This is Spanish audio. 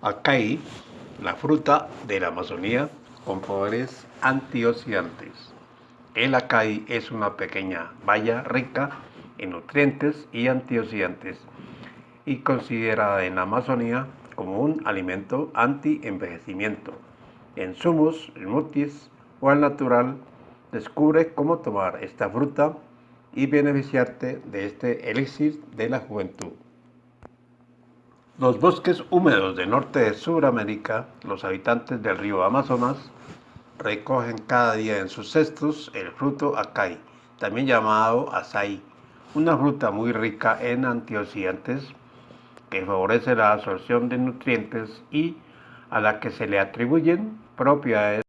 Acai, la fruta de la Amazonía con poderes antioxidantes. El acai es una pequeña baya rica en nutrientes y antioxidantes y considerada en la Amazonía como un alimento anti-envejecimiento. En zumos, smoothies o al natural, descubre cómo tomar esta fruta y beneficiarte de este elixir de la juventud. Los bosques húmedos del norte de Sudamérica, los habitantes del río Amazonas, recogen cada día en sus cestos el fruto acai, también llamado açaí, una fruta muy rica en antioxidantes que favorece la absorción de nutrientes y a la que se le atribuyen propiedades